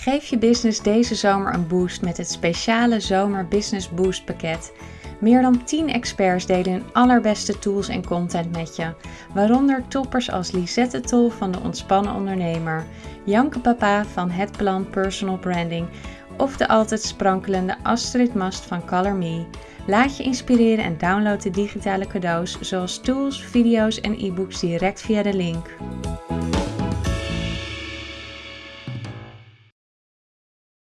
Geef je business deze zomer een boost met het speciale Zomer Business Boost pakket. Meer dan 10 experts delen hun allerbeste tools en content met je, waaronder toppers als Lisette Tol van de Ontspannen Ondernemer, Janke Papa van Het Plan Personal Branding of de altijd sprankelende Astrid Mast van Color Me. Laat je inspireren en download de digitale cadeaus zoals tools, video's en e-books direct via de link.